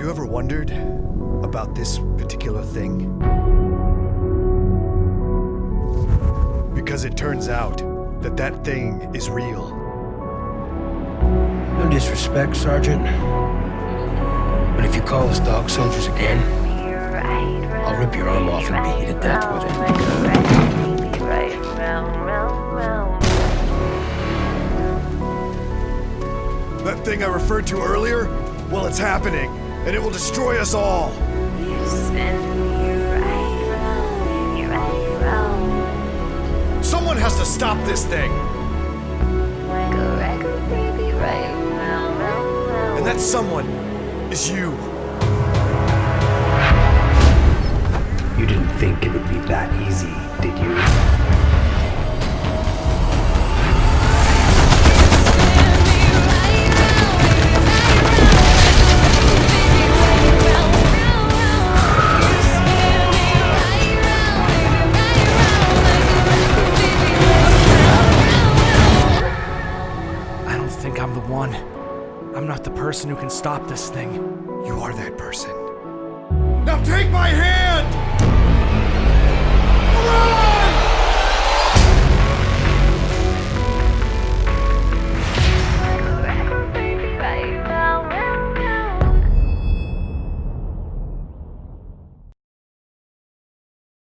you ever wondered about this particular thing? Because it turns out that that thing is real. No disrespect, Sergeant. But if you call us dog soldiers again, I'll rip your arm off and beat you to death with it. That thing I referred to earlier? Well, it's happening, and it will destroy us all. Someone has to stop this thing, and that someone is you. You didn't think it would be that easy, did you? Don't think I'm the one. I'm not the person who can stop this thing. You are that person. Now take my hand!